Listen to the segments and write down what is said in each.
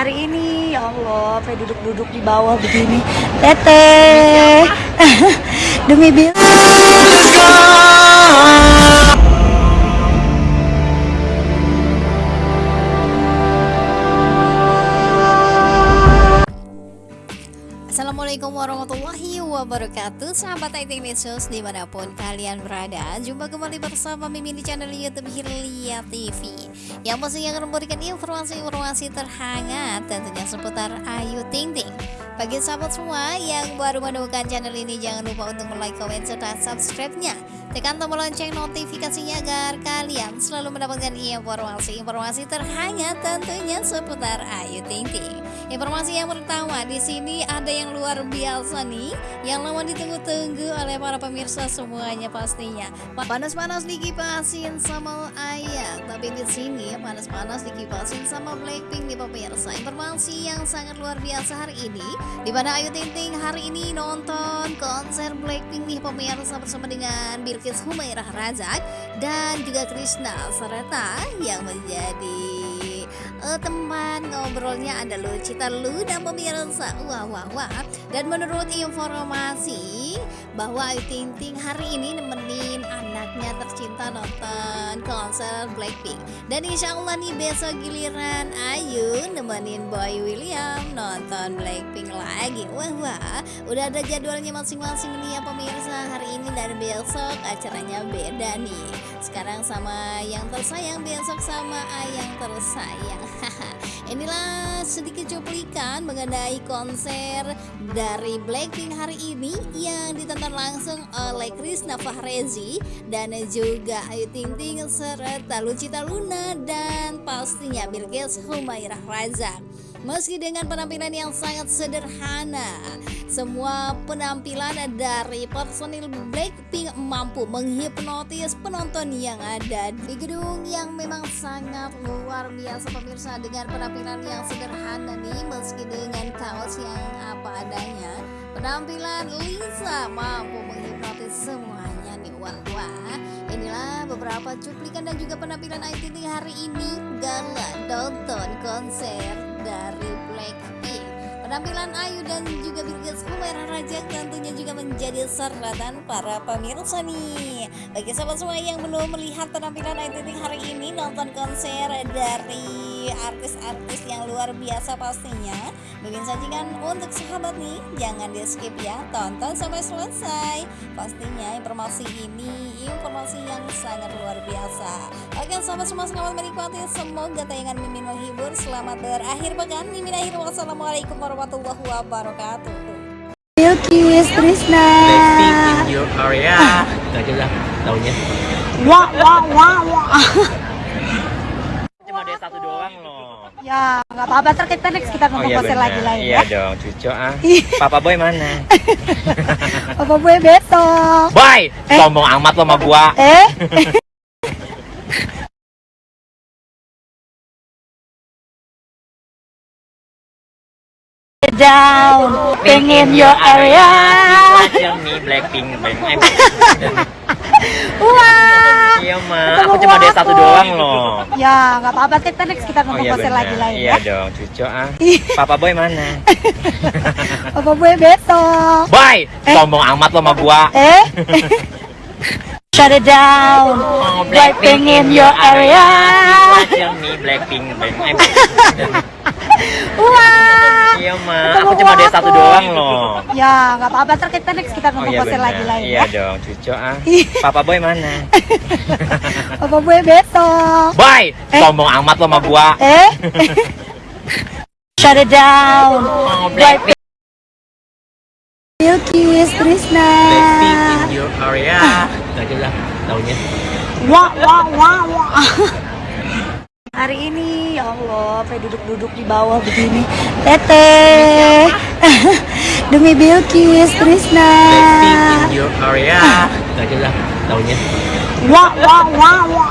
hari ini. Ya Allah sampai duduk-duduk di bawah begini. Teteh demi bil Assalamualaikum warahmatullahi wabarakatuh. Sahabat IT News di mana pun kalian berada Jumpa kembali bersama Mimin di channel Youtube Hilya TV Yang pastinya akan memberikan informasi-informasi terhangat Tentunya seputar Ayu Ting Ting. Bagi sahabat semua yang baru menemukan channel ini Jangan lupa untuk like, komen, serta subscribe-nya Tekan tombol lonceng notifikasinya agar kalian selalu mendapatkan informasi-informasi terhangat tentunya seputar Ayu Ting Ting Informasi yang pertama di sini ada yang luar biasa nih, yang lama ditunggu-tunggu oleh para pemirsa semuanya pastinya. Panas-panas dikipasin sama Ayah, tapi di sini panas-panas dikipasin sama Blackpink nih pemirsa. Informasi yang sangat luar biasa hari ini, di mana Ayu Ting Ting hari ini nonton konser Blackpink nih pemirsa bersama dengan Bilkis Humairah Razak dan juga Krishna serta yang menjadi uh, teman ngobrolnya ada Lucita Luna pemirsa. Wah wah wah. Dan menurut informasi bahwa Ayu Ting Ting hari ini nemenin anaknya tercinta nonton konser Blackpink. Dan insya Allah nih besok giliran Ayu nemenin Boy William nonton Blackpink lagi. Wah wah. Udah ada jadwalnya masing-masing nih ya pemirsa hari ini dan besok acaranya beda nih. Sekarang sama yang tersayang besok sama yang tersayang Inilah sedikit cuplikan mengenai konser dari Blackpink hari ini yang ditonton langsung oleh Krisna Fahrezi dan juga Ayu Ting Ting serta Lucita Luna dan pastinya Bilkis Humairah Razak. Meski dengan penampilan yang sangat sederhana, semua penampilan dari personil Blackpink mampu menghipnotis penonton yang ada di gedung yang memang sangat luar biasa pemirsa dengan penampilan yang sederhana nih meski dengan kaos yang apa adanya. Penampilan Lisa mampu menghipnotis semuanya nih wah wah. Inilah beberapa cuplikan dan juga penampilan ITT hari ini gala nonton konser dari Blackpink. Penampilan Ayu dan juga Bilkis Humaira Raja tentunya juga menjadi sorotan para pemirsa nih. Bagi sahabat semua yang belum melihat penampilan Ayu Ting hari ini nonton konser dari artis-artis yang luar biasa pastinya. Mungkin sajikan untuk sahabat nih, jangan di skip ya, tonton sampai selesai. Pastinya informasi ini informasi yang sangat luar biasa. Oke sahabat semua selamat menikmati, semoga tayangan Mimin menghibur. Selamat berakhir pekan. Mimin akhir wassalamualaikum warahmatullahi wabarakatuh. Bilkis Krishna Blackpink in your area taunya wah wah wah wah Cuma ada satu doang loh ya nggak apa-apa. Ntar kita next kita nonton konser bener. lagi lain Iya ya. dong cucu ah. Iya. Papa boy mana? apa gue besok. Boy! Sombong amat lo sama gua. Eh? Down pengen your area. Aja nih Blackpink Bang Eh, wah. Iya ma. Aku cuma ada satu doang loh. Ya nggak apa-apa. Kita next kita Oh nonton iya bener. lagi lain Iya ya. dong cucu ah. Iya. Papa boy mana? apa gue besok. Boy! Sombong amat lo sama gua. Eh shut it down. Oh, Blackpink in your area. Blackpink Eh, wah. Iya ma. Aku cuma ada satu doang loh. Ya nggak apa-apa. Ntar kita next kita Oh nonton iya lagi lain Iya ya. Dong cucu ah. Iya. Papa boy mana? apa gue besok. Boy! Sombong amat lo sama gua. Eh? Shut it down. Oh, Blackpink. Bilkis Krishna Area Itu aja lah taunya. Wah wah wah wah. Hari ini ya Allah sampai duduk-duduk di bawah begini? Teteh demi Bilkis in your area Itu aja lah taunya. Wah wah wah wah.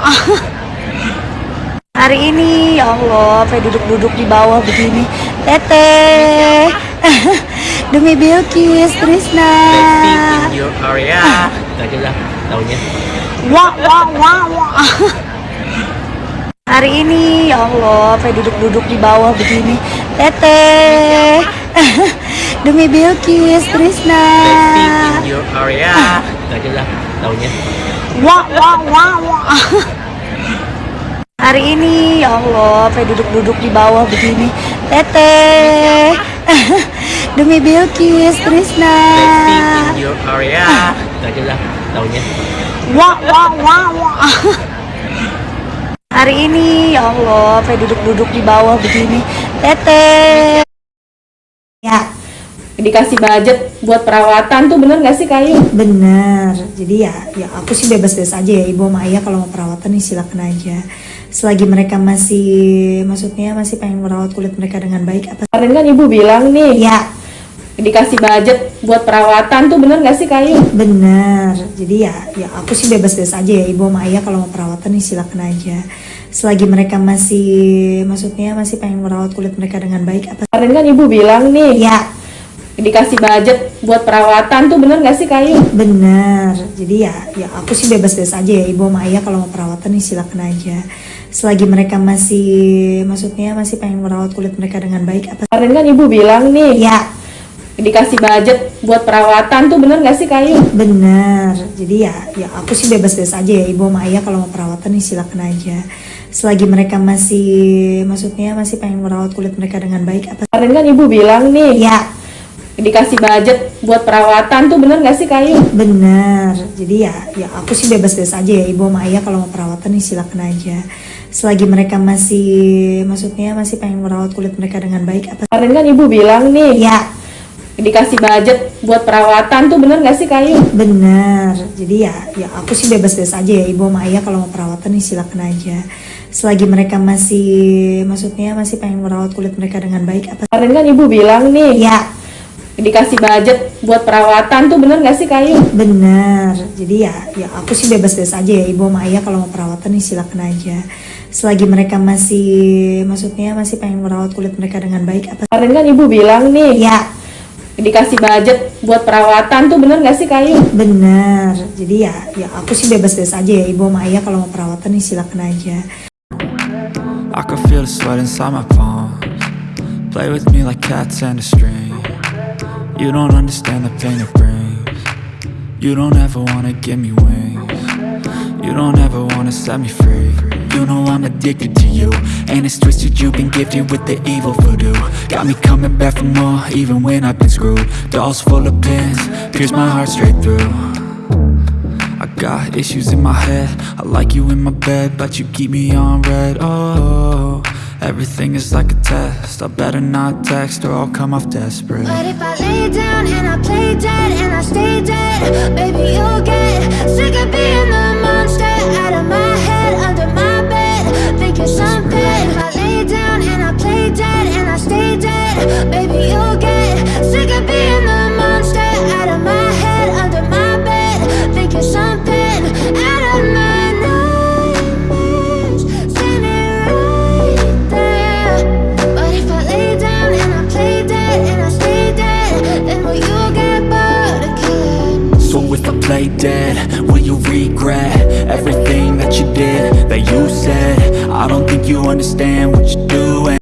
Hari ini ya Allah sampai duduk-duduk di bawah begini? Teteh demi Bilkis Blackpink in your area Itu aja lah taunya wah wah wah wah hari ini ya Allah sampai duduk-duduk di bawah begini Teteh Demi Bilkis, Trisna in your area. Itu aja lah taunya. Wah, wah, wah, wah. Hari ini, ya Allah, sampai duduk-duduk di bawah begini. Teteh, demi Bilkis, Trisna. In. Itu aja lah taunya. Wah, wah, wah, wah. Hari ini, ya Allah, sampai duduk-duduk di bawah begini. Teteh. Ya, dikasih budget buat perawatan tuh bener gak sih kayu? Bener, jadi ya, ya aku sih bebas-bebas aja ya ibu sama ayah kalau mau perawatan nih silakan aja. Selagi mereka masih, maksudnya masih pengen merawat kulit mereka dengan baik apa? Kemarin kan ibu bilang nih Ya, dikasih budget buat perawatan tuh bener gak sih kayu? bener. Jadi ya, ya aku sih bebas-bebas aja ya ibu sama ayah kalau mau perawatan nih silakan aja. Selagi mereka masih, maksudnya masih pengen merawat kulit mereka dengan baik apa? Kemarin kan ibu bilang nih Ya, dikasih budget buat perawatan tuh bener gak sih kayu? bener. Jadi ya, ya aku sih bebas-bebas aja ya ibu sama ayah kalau mau perawatan nih silakan aja. Selagi mereka masih, maksudnya masih pengen merawat kulit mereka dengan baik apa? Kemarin kan ibu bilang nih Ya, dikasih budget buat perawatan tuh bener gak sih kayu? bener. Jadi ya, ya aku sih bebas-bebas aja ya ibu sama ayah kalau mau perawatan nih silakan aja. Selagi mereka masih, maksudnya masih pengen merawat kulit mereka dengan baik apa? Kemarin kan ibu bilang nih Ya, dikasih budget buat perawatan tuh bener gak sih kayu? bener. Jadi ya, ya aku sih bebas-bebas aja ya ibu sama ayah kalau mau perawatan nih silakan aja. Selagi mereka masih, maksudnya masih pengen merawat kulit mereka dengan baik apa? Kemarin kan ibu bilang nih Ya, dikasih budget buat perawatan tuh bener gak sih kayu? bener. Jadi ya, ya aku sih bebas-bebas aja ya ibu sama ayah kalau mau perawatan nih silakan aja. Selagi mereka masih, maksudnya masih pengen merawat kulit mereka dengan baik apa? Kemarin kan ibu bilang nih Ya, dikasih budget buat perawatan tuh bener gak sih kayu? bener. Jadi ya, ya aku sih bebas-bebas aja ya ibu sama ayah kalau mau perawatan nih silakan aja. Selagi mereka masih, maksudnya masih pengen merawat kulit mereka dengan baik apa? Kemarin kan ibu bilang nih Ya, dikasih budget buat perawatan tuh bener gak sih kayu? bener. Jadi ya, ya aku sih bebas-bebas aja ya ibu sama ayah kalau mau perawatan nih silakan aja. I can feel the sweat inside my palms Play with me like cats and a string You don't understand the pain it brings You don't ever wanna give me wings You don't ever wanna set me free. You know I'm addicted to you. And it's twisted you've been gifted with the evil voodoo. Got me coming back for more even when I've been screwed. Dolls full of pins, pierce my heart straight through. I got issues in my head. I like you in my bed But you keep me on red. Oh, everything is like a test. I better not text or I'll come off desperate. But if I lay down and I play dead and I stay dead, baby, you'll get sick of being the out of my head, under you understand what you're doing